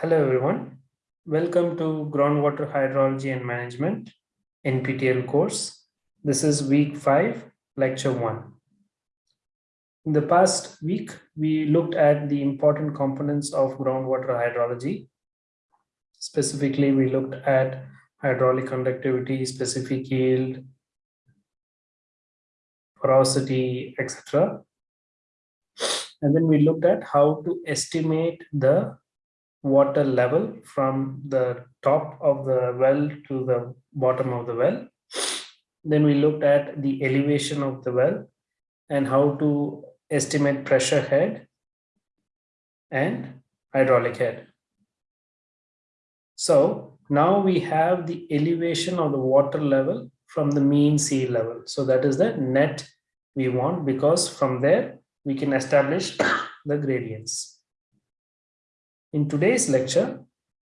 Hello everyone. Welcome to Groundwater Hydrology and Management NPTEL course. This is week 5, lecture 1. In the past week, we looked at the important components of groundwater hydrology. Specifically, we looked at hydraulic conductivity, specific yield, porosity, etc. And then we looked at how to estimate the water level from the top of the well to the bottom of the well. Then we looked at the elevation of the well and how to estimate pressure head and hydraulic head. So now we have the elevation of the water level from the mean sea level. So that is the net we want because from there we can establish the gradients. In today's lecture,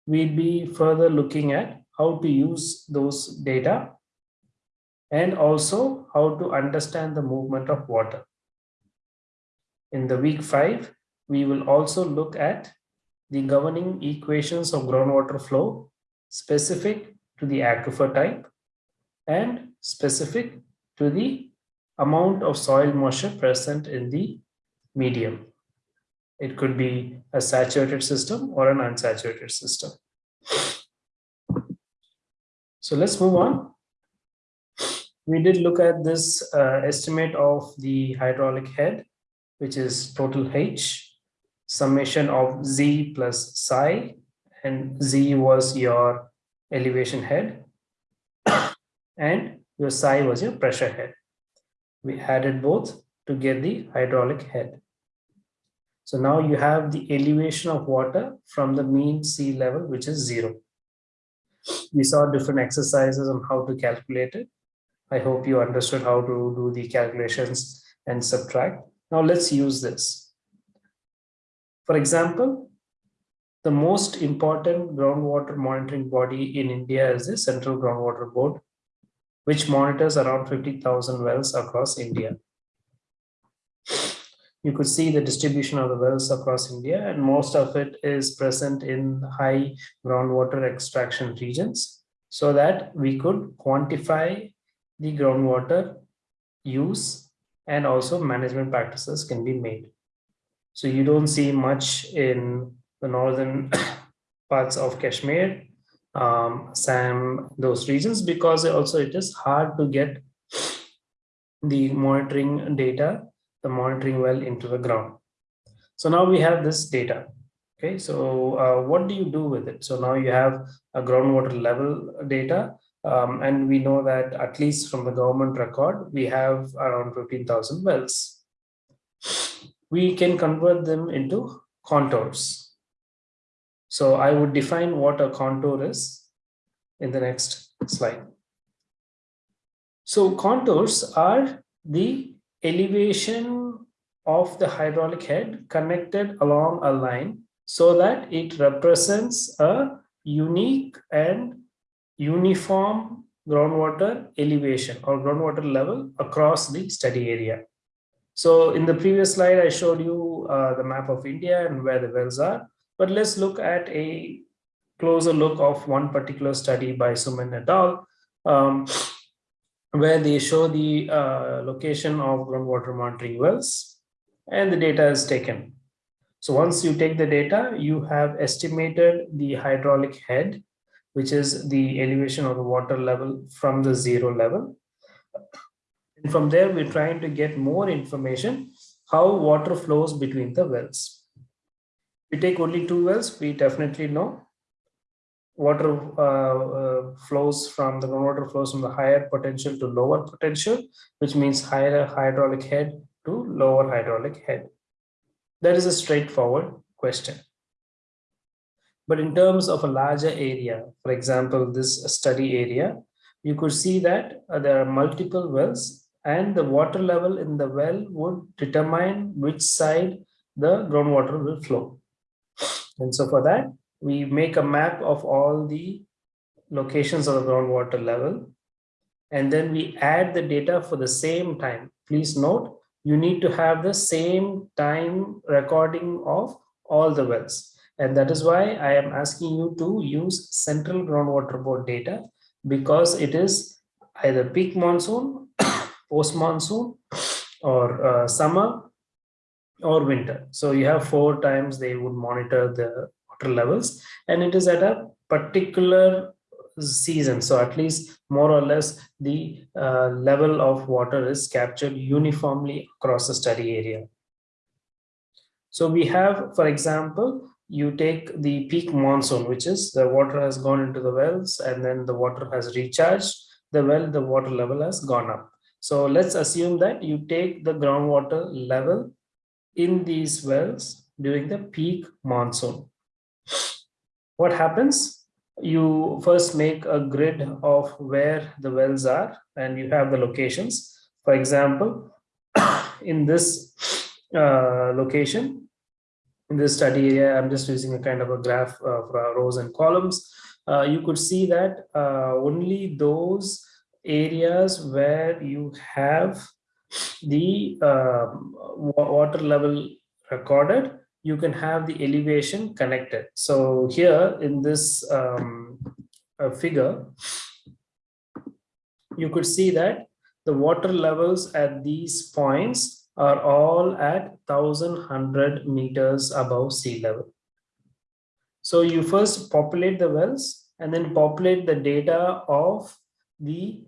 we'll be further looking at how to use those data and also how to understand the movement of water. In the week five, we will also look at the governing equations of groundwater flow specific to the aquifer type and specific to the amount of soil moisture present in the medium. It could be a saturated system or an unsaturated system. So let's move on. We did look at this uh, estimate of the hydraulic head, which is total H, summation of Z plus psi, and Z was your elevation head, and your psi was your pressure head. We added both to get the hydraulic head. So now you have the elevation of water from the mean sea level, which is zero. We saw different exercises on how to calculate it. I hope you understood how to do the calculations and subtract. Now let's use this. For example, the most important groundwater monitoring body in India is the Central Groundwater Board, which monitors around 50,000 wells across India you could see the distribution of the wells across India, and most of it is present in high groundwater extraction regions so that we could quantify the groundwater use and also management practices can be made. So you don't see much in the northern parts of Kashmir, um, Assam, those regions, because also it is hard to get the monitoring data the monitoring well into the ground. So now we have this data. Okay, so uh, what do you do with it? So now you have a groundwater level data, um, and we know that at least from the government record, we have around 15,000 wells. We can convert them into contours. So I would define what a contour is in the next slide. So contours are the elevation of the hydraulic head connected along a line so that it represents a unique and uniform groundwater elevation or groundwater level across the study area. So in the previous slide, I showed you uh, the map of India and where the wells are, but let's look at a closer look of one particular study by Suman et al. Um, where they show the uh, location of groundwater monitoring wells and the data is taken. So once you take the data, you have estimated the hydraulic head, which is the elevation of the water level from the zero level. And from there, we're trying to get more information how water flows between the wells. We take only two wells, we definitely know water uh, uh, flows from the groundwater flows from the higher potential to lower potential, which means higher hydraulic head to lower hydraulic head. That is a straightforward question. But in terms of a larger area, for example, this study area, you could see that uh, there are multiple wells and the water level in the well would determine which side the groundwater will flow. And so for that, we make a map of all the locations of the groundwater level. And then we add the data for the same time. Please note you need to have the same time recording of all the wells. And that is why I am asking you to use central groundwater board data because it is either peak monsoon, post monsoon, or uh, summer or winter. So you have four times they would monitor the water levels and it is at a particular season. So at least more or less the uh, level of water is captured uniformly across the study area. So we have, for example, you take the peak monsoon, which is the water has gone into the wells and then the water has recharged the well, the water level has gone up. So let's assume that you take the groundwater level in these wells during the peak monsoon. What happens? You first make a grid of where the wells are and you have the locations. For example, in this uh, location, in this study area, I'm just using a kind of a graph uh, for rows and columns. Uh, you could see that uh, only those areas where you have the um, water level recorded, you can have the elevation connected. So here in this um, uh, figure, you could see that the water levels at these points are all at 1100 meters above sea level. So you first populate the wells and then populate the data of the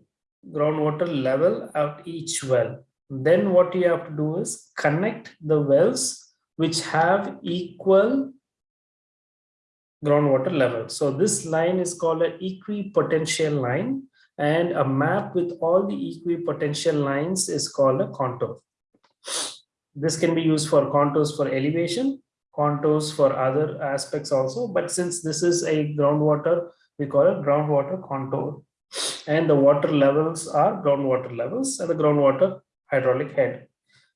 groundwater level at each well. Then what you have to do is connect the wells which have equal groundwater level. So this line is called an equipotential line and a map with all the equipotential lines is called a contour. This can be used for contours for elevation, contours for other aspects also. But since this is a groundwater, we call it groundwater contour. And the water levels are groundwater levels and the groundwater hydraulic head.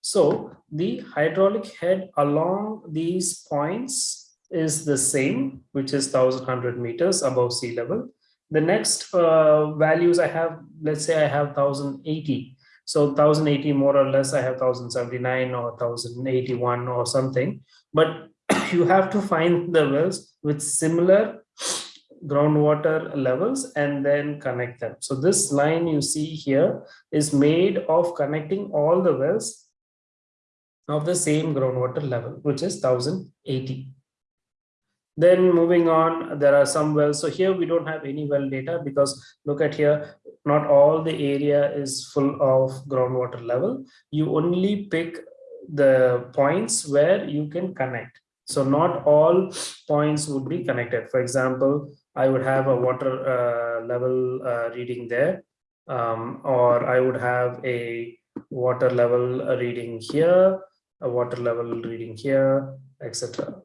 So the hydraulic head along these points is the same, which is 1100 meters above sea level. The next uh, values I have, let's say I have 1080 so 1080 more or less, I have 1079 or 1081 or something. But you have to find the wells with similar groundwater levels and then connect them. So this line you see here is made of connecting all the wells of the same groundwater level, which is 1080. Then moving on, there are some wells. So here we don't have any well data because look at here, not all the area is full of groundwater level. You only pick the points where you can connect. So not all points would be connected. For example, I would have a water uh, level uh, reading there, um, or I would have a water level reading here, a water level reading here, etc.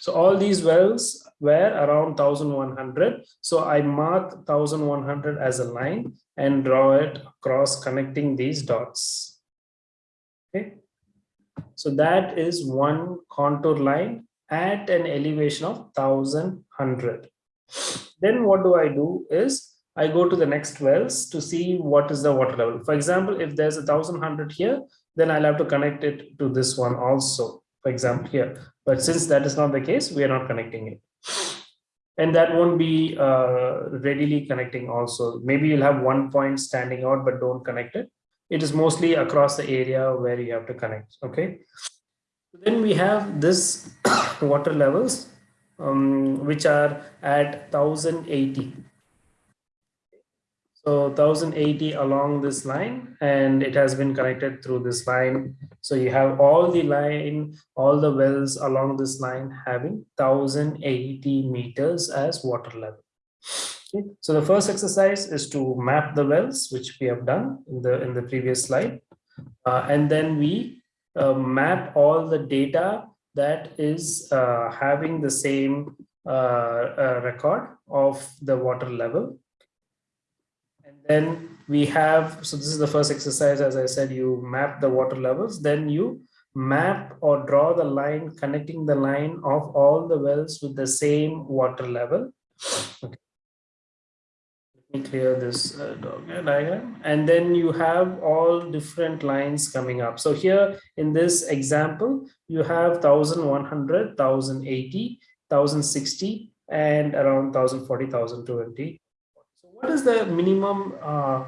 So all these wells were around 1100. So I mark 1100 as a line and draw it across connecting these dots. Okay. So that is one contour line at an elevation of 1100. Then what do I do is I go to the next wells to see what is the water level. For example, if there's a 1100 here, then I'll have to connect it to this one also for example here. But since that is not the case we are not connecting it. And that won't be uh, readily connecting also. Maybe you'll have one point standing out but don't connect it. It is mostly across the area where you have to connect okay? Then we have this water levels um, which are at 1080 so 1080 along this line and it has been connected through this line. So you have all the line, all the wells along this line having 1080 meters as water level. Okay. So the first exercise is to map the wells, which we have done in the, in the previous slide. Uh, and then we uh, map all the data that is uh, having the same uh, uh, record of the water level then we have, so this is the first exercise, as I said, you map the water levels, then you map or draw the line connecting the line of all the wells with the same water level. Okay. Let me clear this uh, diagram and then you have all different lines coming up so here in this example you have 1100 1080 1060 and around 1040 1020 so what is the minimum uh,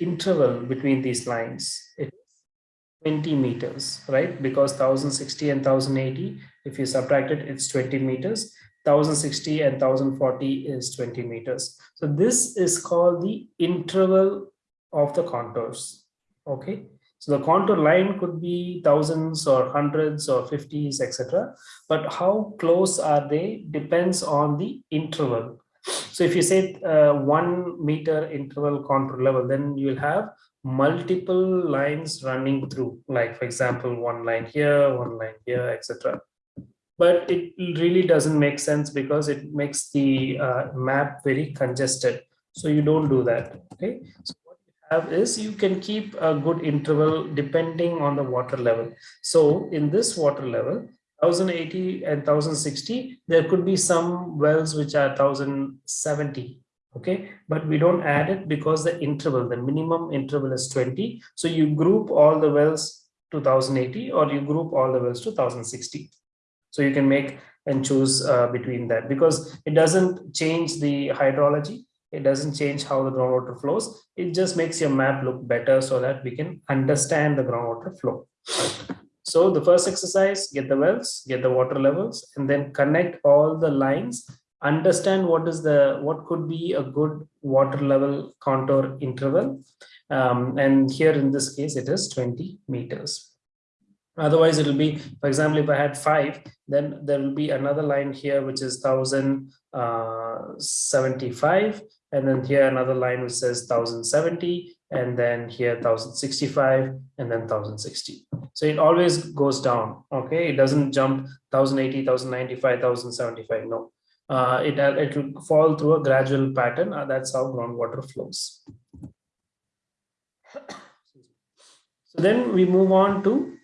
interval between these lines it is 20 meters right because 1060 and 1080 if you subtract it it's 20 meters 1060 and 1040 is 20 meters. So this is called the interval of the contours. Okay. So the contour line could be thousands or hundreds or fifties, etc. But how close are they depends on the interval. So if you say uh, one meter interval contour level, then you'll have multiple lines running through, like for example, one line here, one line here, etc but it really doesn't make sense because it makes the uh, map very congested. So you don't do that. Okay. So what you have is you can keep a good interval depending on the water level. So in this water level, 1080 and 1060, there could be some wells which are 1070 okay but we don't add it because the interval the minimum interval is 20 so you group all the wells to 1080 or you group all the wells to 1060 so you can make and choose uh, between that because it doesn't change the hydrology. It doesn't change how the groundwater flows. It just makes your map look better so that we can understand the groundwater flow. So the first exercise, get the wells, get the water levels, and then connect all the lines, understand what is the, what could be a good water level contour interval. Um, and here in this case, it is 20 meters otherwise it will be for example if i had five then there will be another line here which is 1075 uh, and then here another line which says 1070 and then here 1065 and then 1060 so it always goes down okay? It doesn't jump 1080 1095 1075 no. Uh, it it will fall through a gradual pattern uh, that's how groundwater flows. So then we move on to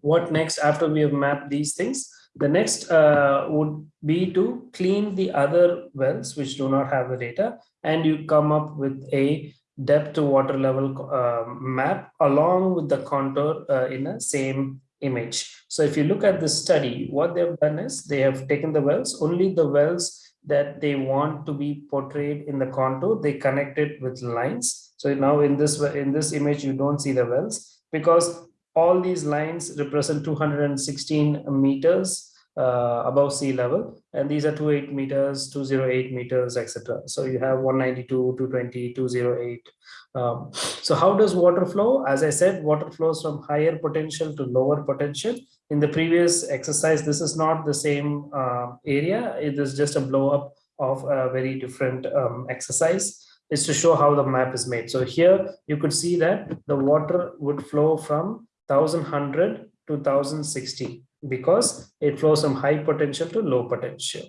what next after we have mapped these things. The next uh, would be to clean the other wells which do not have the data and you come up with a depth to water level uh, map along with the contour uh, in a same image. So if you look at this study what they've done is they have taken the wells only the wells that they want to be portrayed in the contour they connect it with lines. So now in this in this image you don't see the wells because all these lines represent 216 meters uh, above sea level. And these are 28 meters 208 meters etc so you have 192 220 208 um, so how does water flow? As i said water flows from higher potential to lower potential. In the previous exercise this is not the same uh, area. It is just a blow up of a very different um, exercise. Is to show how the map is made. So here you could see that the water would flow from 1100 to 1060 because it flows from high potential to low potential.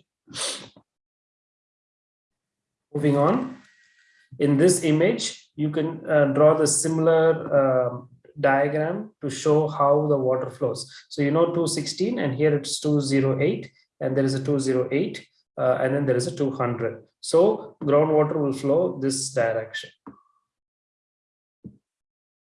Moving on, in this image, you can uh, draw the similar uh, diagram to show how the water flows. So you know 216 and here it's 208 and there is a 208 uh, and then there is a 200. So groundwater will flow this direction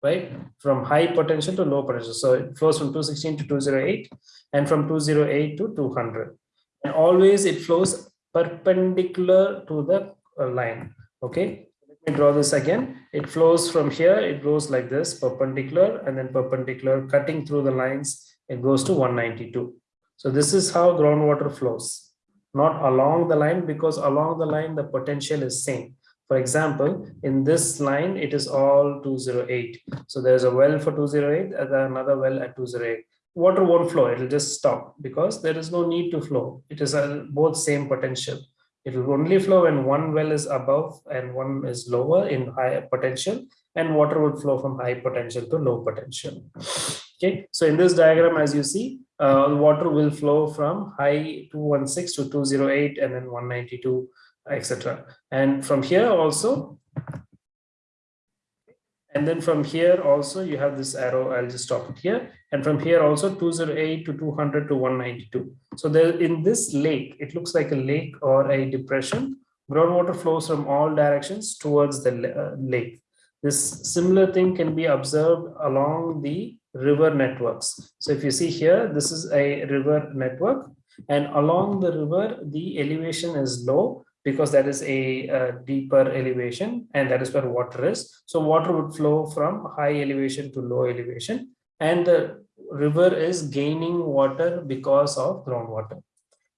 right? From high potential to low potential. So it flows from 216 to 208 and from 208 to 200. And always it flows perpendicular to the uh, line. Okay, let me draw this again. It flows from here, it goes like this, perpendicular and then perpendicular, cutting through the lines, it goes to 192. So this is how groundwater flows, not along the line because along the line, the potential is same. For example, in this line, it is all 208. So there's a well for 208 and another well at 208. Water won't flow, it'll just stop because there is no need to flow. It is a, both same potential. It will only flow when one well is above and one is lower in high potential and water would flow from high potential to low potential. Okay, so in this diagram, as you see, uh, water will flow from high 216 to 208 and then 192 etc. And from here also, and then from here also you have this arrow, I'll just stop it here. And from here also 208 to 200 to 192. So there in this lake, it looks like a lake or a depression groundwater flows from all directions towards the uh, lake. This similar thing can be observed along the river networks. So if you see here, this is a river network and along the river, the elevation is low because that is a, a, deeper elevation and that is where water is. So water would flow from high elevation to low elevation and the river is gaining water because of groundwater.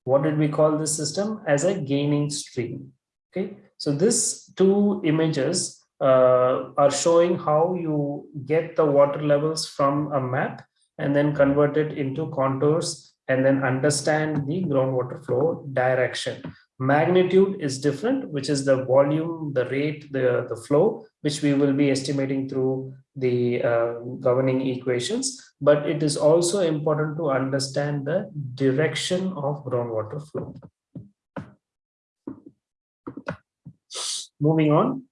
What did we call this system? As a gaining stream. Okay, so this two images uh, are showing how you get the water levels from a map and then convert it into contours and then understand the groundwater flow direction. Magnitude is different, which is the volume, the rate, the, the flow, which we will be estimating through the uh, governing equations. But it is also important to understand the direction of groundwater flow. Moving on,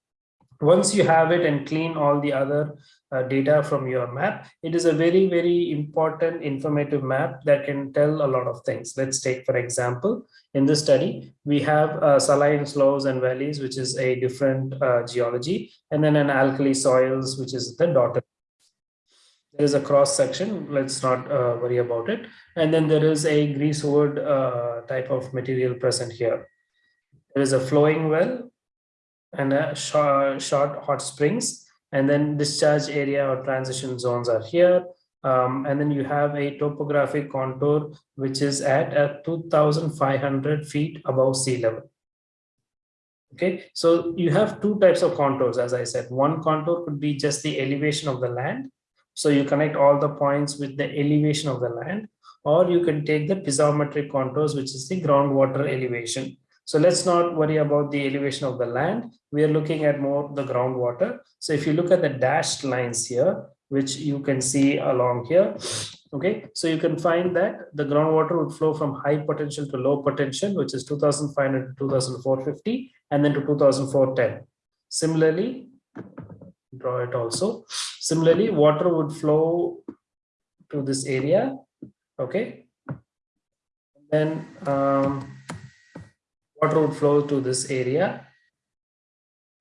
once you have it and clean all the other uh, data from your map, it is a very, very important informative map that can tell a lot of things. Let's take, for example, in this study, we have uh, saline sloughs and valleys, which is a different uh, geology, and then an alkali soils, which is the dotted. There is a cross section, let's not uh, worry about it. And then there is a greasewood uh, type of material present here. There is a flowing well and a short, short hot springs and then discharge area or transition zones are here. Um, and then you have a topographic contour, which is at a 2,500 feet above sea level. Okay, so you have two types of contours, as I said. One contour could be just the elevation of the land. So you connect all the points with the elevation of the land, or you can take the piezometric contours, which is the groundwater elevation. So let's not worry about the elevation of the land. We are looking at more the groundwater. So if you look at the dashed lines here, which you can see along here, okay, so you can find that the groundwater would flow from high potential to low potential, which is 2500 to 2450, and then to 2410. Similarly, draw it also. Similarly, water would flow to this area, okay, and then um, water would flow to this area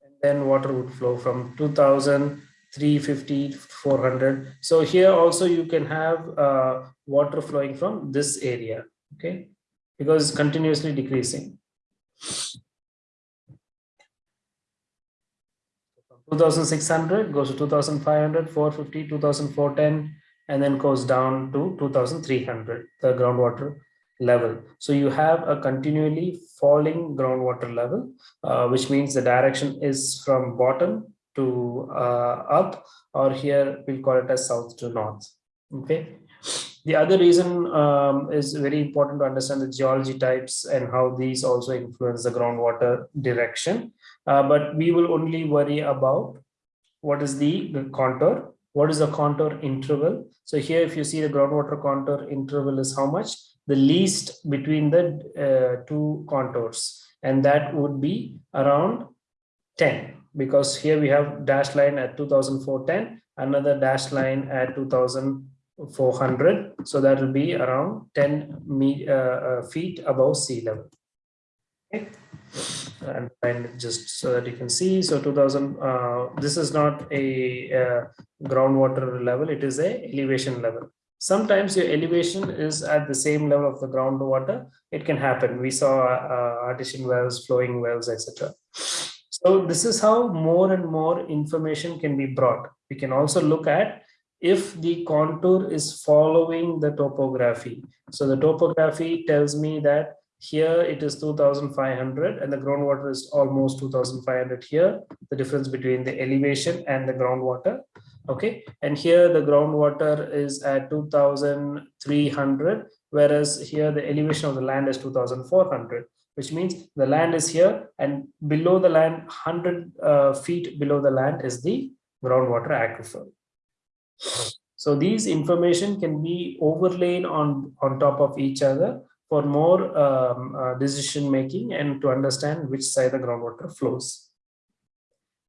and then water would flow from 2000 350 400 so here also you can have uh, water flowing from this area okay? Because continuously decreasing. 2600 goes to 2500 450 2410 and then goes down to 2300 the groundwater level. So you have a continually falling groundwater level, uh, which means the direction is from bottom to uh, up, or here we'll call it as south to north. Okay. The other reason um, is very important to understand the geology types and how these also influence the groundwater direction. Uh, but we will only worry about what is the, the contour, what is the contour interval. So here, if you see the groundwater contour interval is how much? The least between the uh, two contours. And that would be around 10 because here we have dash line at 2410 another dash line at 2400 so that will be around 10 me, uh, uh, feet above sea level. And just so that you can see so 2000 uh, this is not a uh, groundwater level it is a elevation level Sometimes your elevation is at the same level of the groundwater. It can happen. We saw uh, artesian wells, flowing wells, etc. So this is how more and more information can be brought. We can also look at if the contour is following the topography. So the topography tells me that here it is 2500 and the groundwater is almost 2500 here, the difference between the elevation and the groundwater okay? And here the groundwater is at 2300 whereas here the elevation of the land is 2400 which means the land is here and below the land 100 uh, feet below the land is the groundwater aquifer. So these information can be overlaid on on top of each other for more um, uh, decision making and to understand which side the groundwater flows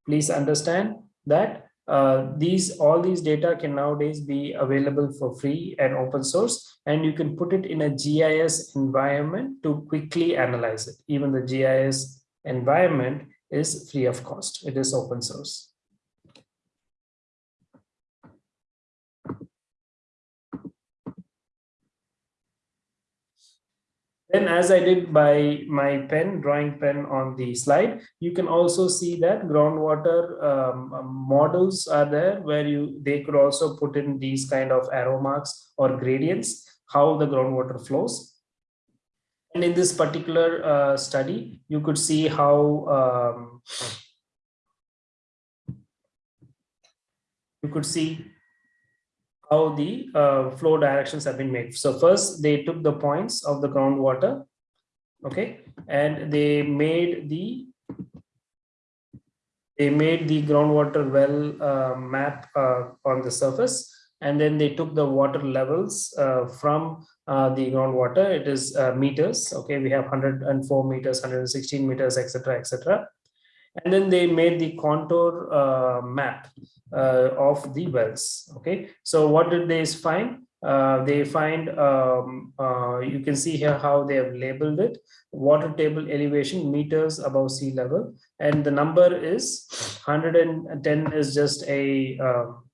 please understand that uh, these all these data can nowadays be available for free and open source and you can put it in a GIS environment to quickly analyze it even the GIS environment is free of cost. It is open source. Then as I did by my pen, drawing pen on the slide, you can also see that groundwater um, um, models are there where you they could also put in these kind of arrow marks or gradients, how the groundwater flows. And in this particular uh, study, you could see how um, you could see how the uh, flow directions have been made. So first they took the points of the groundwater, okay, and they made the they made the groundwater well uh, map uh, on the surface, and then they took the water levels uh, from uh, the groundwater. It is uh, meters, okay. We have 104 meters, 116 meters, etc., etc and then they made the contour uh, map uh, of the wells okay? So what did they find? Uh, they find um, uh, you can see here how they have labeled it. Water table elevation meters above sea level. And the number is 110 is just a um,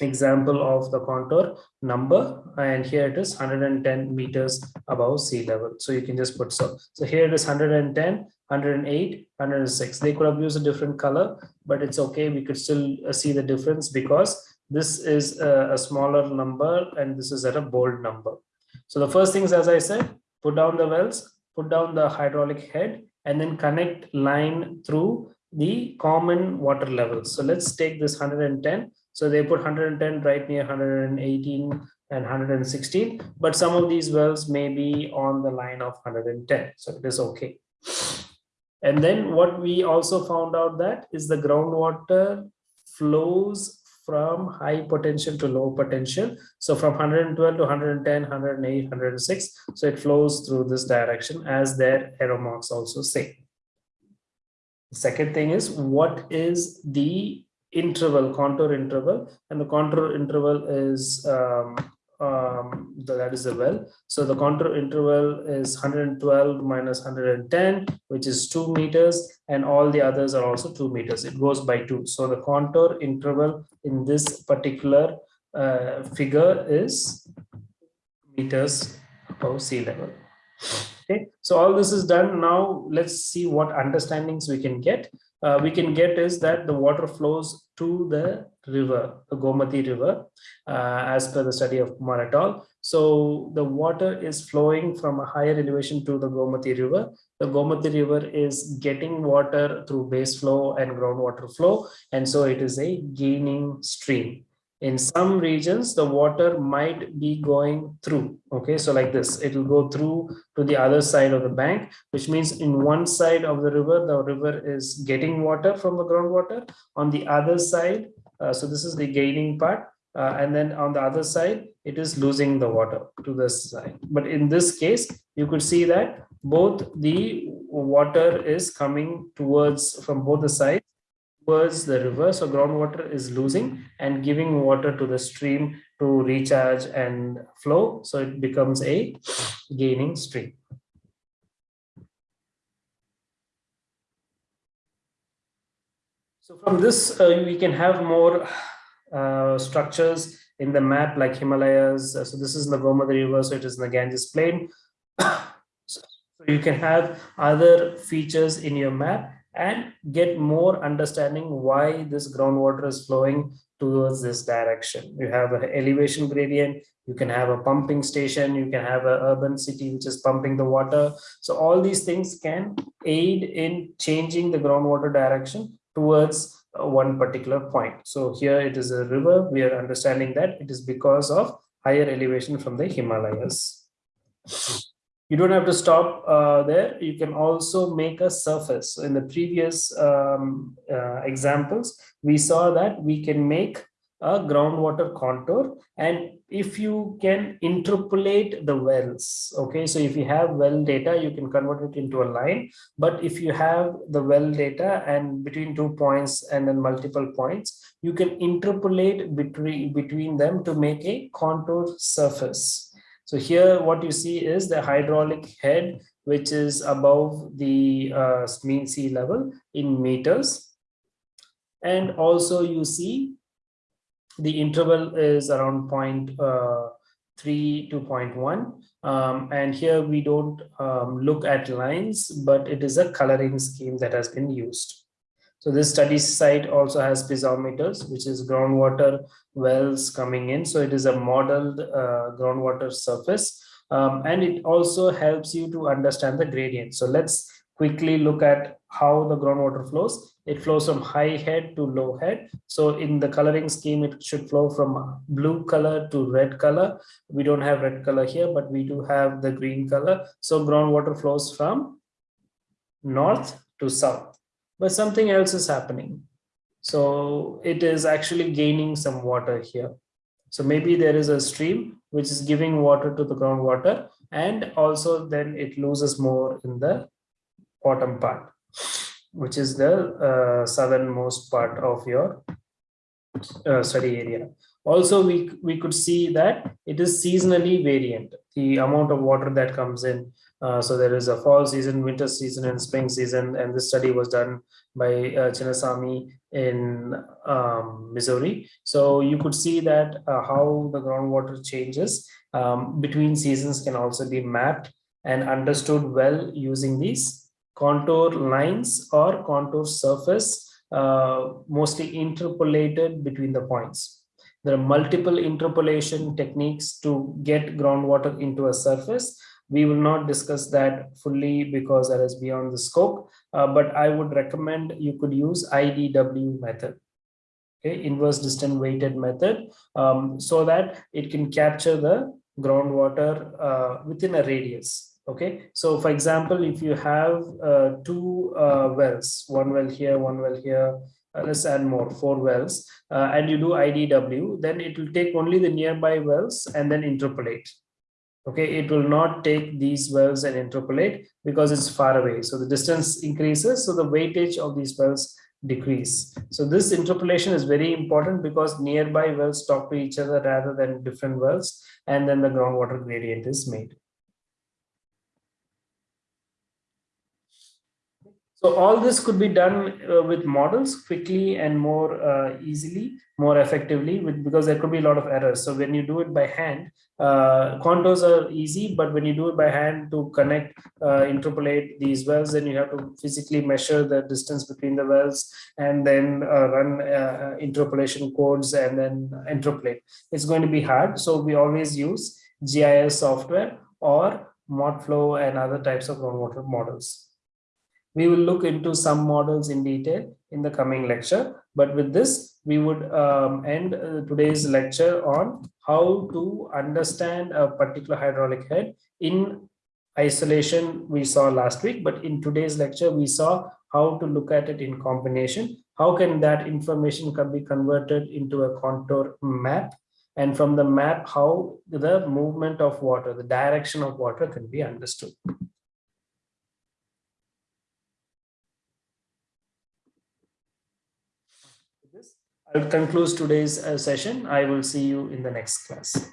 example of the contour number. And here it is 110 meters above sea level. So you can just put so. So here it is 110 108 106 they could have used a different color but it's okay. We could still uh, see the difference because this is a, a smaller number and this is at a bold number. So the first things as i said put down the wells put down the hydraulic head and then connect line through the common water levels. So let's take this 110 so they put 110 right near 118 and 116, but some of these wells may be on the line of 110. So it is okay. And then what we also found out that is the groundwater flows from high potential to low potential. So from 112 to 110, 108, 106. So it flows through this direction as their arrow marks also say. The second thing is what is the interval, contour interval, and the contour interval is um, um, that is the well. So the contour interval is 112 minus 110, which is two meters, and all the others are also two meters. It goes by two. So the contour interval in this particular uh, figure is meters above sea level. Okay, so all this is done. Now let's see what understandings we can get uh, we can get is that the water flows to the river, the Gomati river, uh, as per the study of Kumar et al. So the water is flowing from a higher elevation to the Gomati river. The Gomati river is getting water through base flow and groundwater flow. And so it is a gaining stream in some regions the water might be going through okay? So like this it will go through to the other side of the bank which means in one side of the river the river is getting water from the groundwater. On the other side uh, so this is the gaining part uh, and then on the other side it is losing the water to this side. But in this case you could see that both the water is coming towards from both the sides towards the river. So groundwater is losing and giving water to the stream to recharge and flow. So it becomes a gaining stream. So from this, uh, we can have more uh, structures in the map like Himalayas. Uh, so this is the Gomati River, so it is in the Ganges Plain. so you can have other features in your map and get more understanding why this groundwater is flowing towards this direction. You have an elevation gradient, you can have a pumping station, you can have an urban city which is pumping the water. So all these things can aid in changing the groundwater direction towards uh, one particular point. So here it is a river, we are understanding that it is because of higher elevation from the Himalayas you don't have to stop uh, there. You can also make a surface. In the previous um, uh, examples, we saw that we can make a groundwater contour and if you can interpolate the wells okay so if you have well data you can convert it into a line but if you have the well data and between two points and then multiple points you can interpolate between between them to make a contour surface So here what you see is the hydraulic head, which is above the uh, mean sea level in meters. And also you see the interval is around uh, 3 to 0.1 um, and here we don't um, look at lines but it is a coloring scheme that has been used so this study site also has piezometers which is groundwater wells coming in so it is a modeled uh, groundwater surface um, and it also helps you to understand the gradient so let's quickly look at how the groundwater flows. It flows from high head to low head. So in the coloring scheme, it should flow from blue color to red color. We don't have red color here, but we do have the green color. So groundwater flows from north to south, but something else is happening. So it is actually gaining some water here. So maybe there is a stream which is giving water to the groundwater and also then it loses more in the bottom part, which is the uh, southernmost part of your uh, study area. Also, we, we could see that it is seasonally variant, the amount of water that comes in. Uh, so there is a fall season, winter season, and spring season. And this study was done by uh, Chinnasamy in um, Missouri. So you could see that uh, how the groundwater changes um, between seasons can also be mapped and understood well using these contour lines or contour surface uh, mostly interpolated between the points. There are multiple interpolation techniques to get groundwater into a surface. We will not discuss that fully because that is beyond the scope, uh, but I would recommend you could use IDW method, okay, inverse distance weighted method, um, so that it can capture the groundwater uh, within a radius okay? So for example if you have uh, two uh, wells one well here one well here uh, let's add more four wells uh, and you do idw then it will take only the nearby wells and then interpolate okay it will not take these wells and interpolate because it's far away. So the distance increases so the weightage of these wells decrease. So this interpolation is very important because nearby wells talk to each other rather than different wells and then the groundwater gradient is made So all this could be done uh, with models quickly and more uh, easily, more effectively with because there could be a lot of errors. So when you do it by hand, uh, contours are easy, but when you do it by hand to connect, uh, interpolate these wells, then you have to physically measure the distance between the wells and then uh, run uh, interpolation codes and then interpolate. It's going to be hard. So we always use GIS software or ModFlow and other types of groundwater models. We will look into some models in detail in the coming lecture. But with this, we would um, end uh, today's lecture on how to understand a particular hydraulic head in isolation we saw last week. But in today's lecture, we saw how to look at it in combination. How can that information can be converted into a contour map? And from the map, how the movement of water, the direction of water can be understood. Concludes today's uh, session. I will see you in the next class.